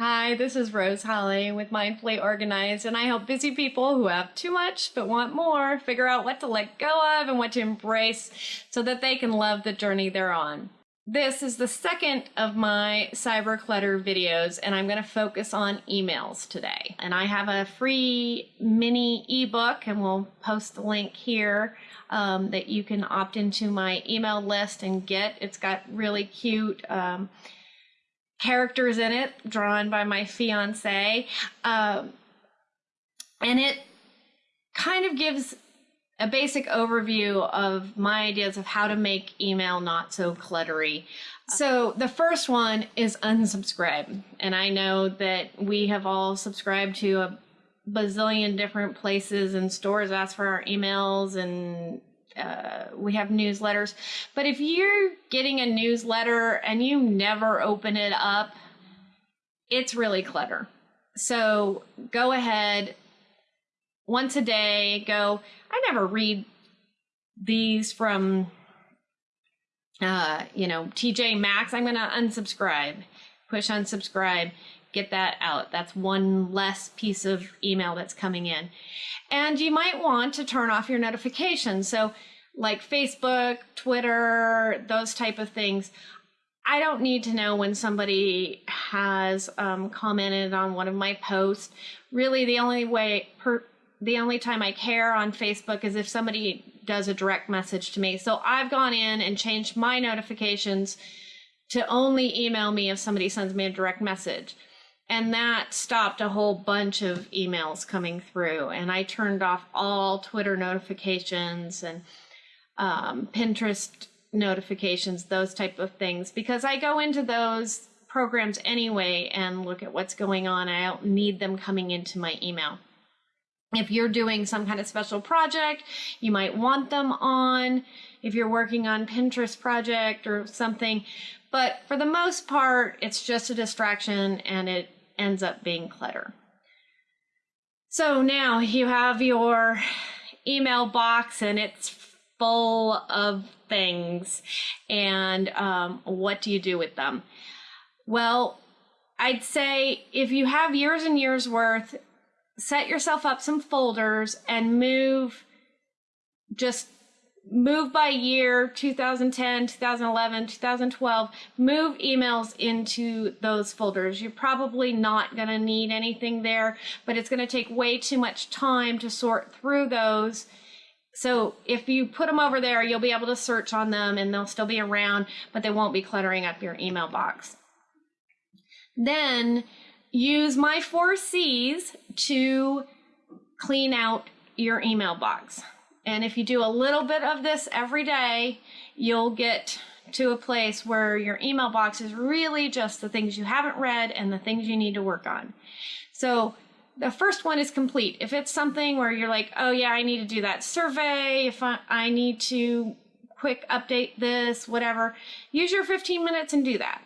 Hi, this is Rose Holly with Mindfully Organized, and I help busy people who have too much but want more figure out what to let go of and what to embrace so that they can love the journey they're on. This is the second of my cyber clutter videos, and I'm going to focus on emails today. And I have a free mini ebook, and we'll post the link here um, that you can opt into my email list and get. It's got really cute. Um, characters in it drawn by my fiance. Um, and it kind of gives a basic overview of my ideas of how to make email not so cluttery. So the first one is unsubscribe. And I know that we have all subscribed to a bazillion different places and stores ask for our emails and uh, we have newsletters. But if you're getting a newsletter and you never open it up, it's really clutter. So go ahead once a day, go, I never read these from, uh, you know, TJ Maxx. I'm going to unsubscribe, push unsubscribe get that out. That's one less piece of email that's coming in. And you might want to turn off your notifications. So like Facebook, Twitter, those type of things. I don't need to know when somebody has um, commented on one of my posts. Really, the only way, per, the only time I care on Facebook is if somebody does a direct message to me. So I've gone in and changed my notifications to only email me if somebody sends me a direct message. And that stopped a whole bunch of emails coming through. And I turned off all Twitter notifications and um, Pinterest notifications, those type of things, because I go into those programs anyway and look at what's going on. I don't need them coming into my email. If you're doing some kind of special project, you might want them on. If you're working on Pinterest project or something, but for the most part, it's just a distraction and it ends up being clutter. So now you have your email box and it's full of things and um, what do you do with them? Well, I'd say if you have years and years worth, set yourself up some folders and move just move by year 2010 2011 2012 move emails into those folders you're probably not going to need anything there but it's going to take way too much time to sort through those so if you put them over there, you'll be able to search on them and they'll still be around, but they won't be cluttering up your email box. Then use my four C's to clean out your email box. And if you do a little bit of this every day, you'll get to a place where your email box is really just the things you haven't read and the things you need to work on. So the first one is complete. If it's something where you're like, oh yeah, I need to do that survey, if I, I need to quick update this, whatever, use your 15 minutes and do that.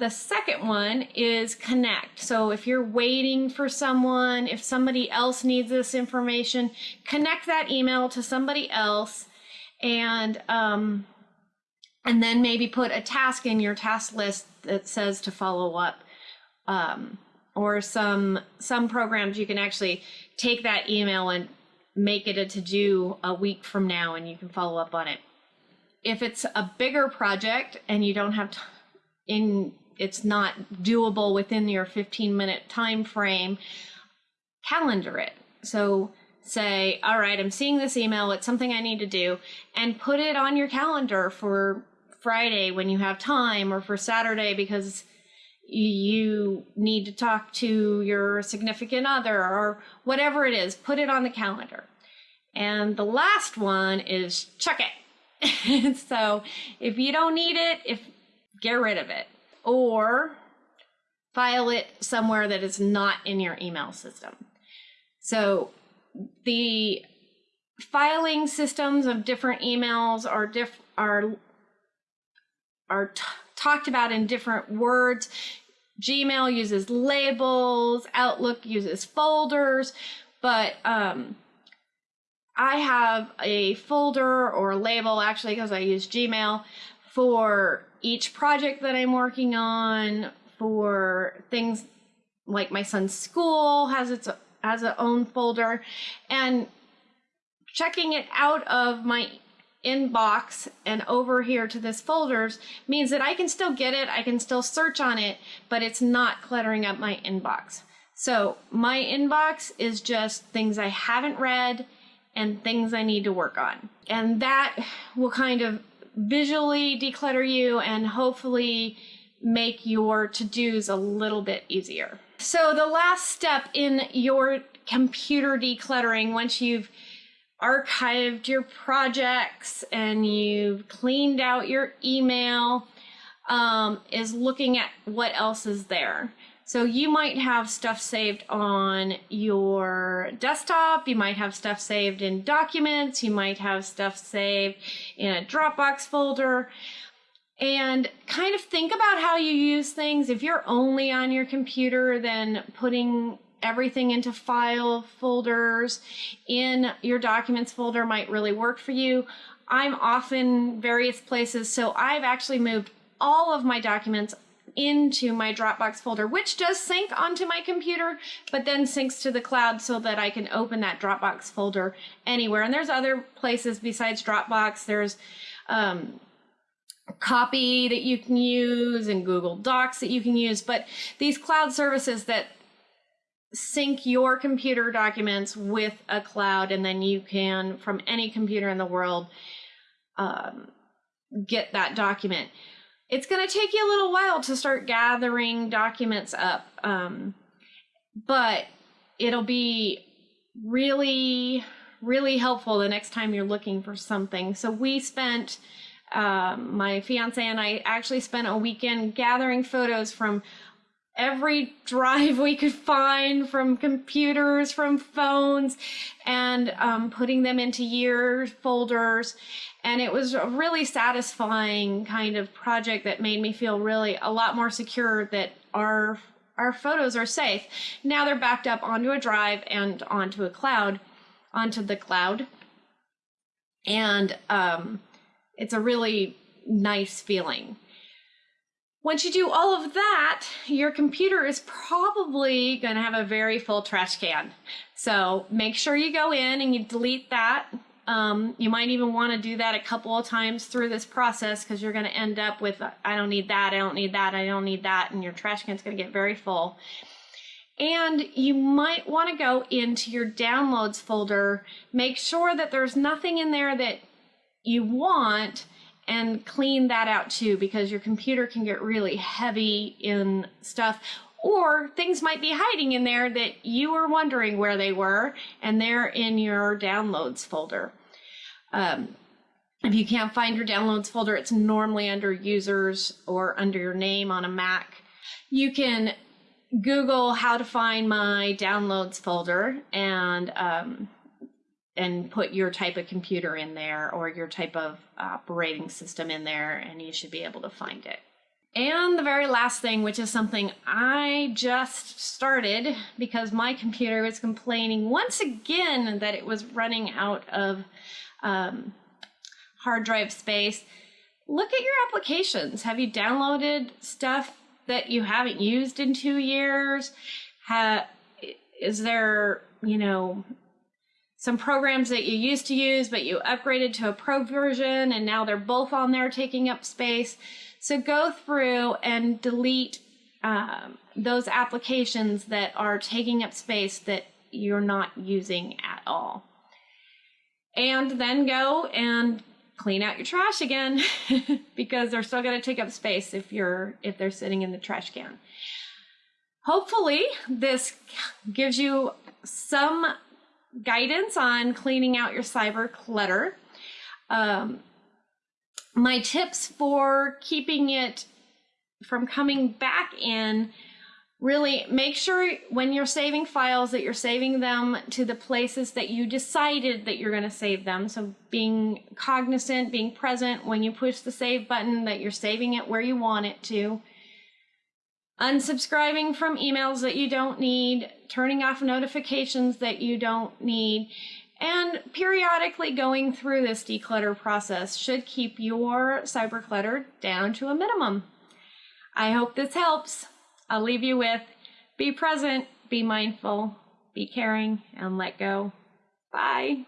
The second one is connect. So if you're waiting for someone, if somebody else needs this information, connect that email to somebody else and um, and then maybe put a task in your task list that says to follow up. Um, or some some programs you can actually take that email and make it a to do a week from now and you can follow up on it if it's a bigger project and you don't have in it's not doable within your 15 minute time frame calendar it so say all right i'm seeing this email it's something i need to do and put it on your calendar for friday when you have time or for saturday because you need to talk to your significant other or whatever it is, put it on the calendar. And the last one is chuck it. so if you don't need it, if get rid of it or file it somewhere that is not in your email system. So the filing systems of different emails are diff are are talked about in different words. Gmail uses labels, Outlook uses folders, but um, I have a folder or a label actually because I use Gmail for each project that I'm working on, for things like my son's school has its has its own folder, and checking it out of my inbox and over here to this folders means that I can still get it, I can still search on it, but it's not cluttering up my inbox. So my inbox is just things I haven't read and things I need to work on. And that will kind of visually declutter you and hopefully make your to-dos a little bit easier. So the last step in your computer decluttering, once you've archived your projects and you've cleaned out your email, um, is looking at what else is there. So you might have stuff saved on your desktop, you might have stuff saved in documents, you might have stuff saved in a Dropbox folder. And kind of think about how you use things. If you're only on your computer, then putting everything into file folders in your documents folder might really work for you. I'm often various places, so I've actually moved all of my documents into my Dropbox folder, which does sync onto my computer, but then syncs to the cloud so that I can open that Dropbox folder anywhere. And there's other places besides Dropbox. There's um, copy that you can use and Google Docs that you can use, but these cloud services that sync your computer documents with a cloud and then you can from any computer in the world um, get that document it's going to take you a little while to start gathering documents up, um, but it'll be really, really helpful the next time you're looking for something. So we spent, um, my fiance and I actually spent a weekend gathering photos from every drive we could find from computers, from phones, and um, putting them into year folders. And it was a really satisfying kind of project that made me feel really a lot more secure that our our photos are safe. Now they're backed up onto a drive and onto a cloud, onto the cloud. And um, it's a really nice feeling. Once you do all of that, your computer is probably going to have a very full trash can. So make sure you go in and you delete that. Um, you might even want to do that a couple of times through this process because you're going to end up with, I don't need that, I don't need that, I don't need that, and your trash can is going to get very full. And you might want to go into your downloads folder, make sure that there's nothing in there that you want and clean that out too because your computer can get really heavy in stuff or things might be hiding in there that you were wondering where they were and they're in your downloads folder. Um, if you can't find your downloads folder, it's normally under users or under your name on a Mac. You can Google how to find my downloads folder and um, and put your type of computer in there or your type of operating system in there, and you should be able to find it. And the very last thing, which is something I just started because my computer was complaining once again that it was running out of um, hard drive space. Look at your applications. Have you downloaded stuff that you haven't used in two years? Ha- is there, you know, some programs that you used to use, but you upgraded to a pro version and now they're both on there taking up space. So go through and delete um, those applications that are taking up space that you're not using at all. And then go and clean out your trash again because they're still going to take up space if you're if they're sitting in the trash can. Hopefully this gives you some guidance on cleaning out your cyber clutter. Um, my tips for keeping it from coming back in really make sure when you're saving files that you're saving them to the places that you decided that you're going to save them so being cognizant being present when you push the save button that you're saving it where you want it to unsubscribing from emails that you don't need, turning off notifications that you don't need, and periodically going through this declutter process should keep your cyber clutter down to a minimum. I hope this helps. I'll leave you with be present, be mindful, be caring, and let go. Bye.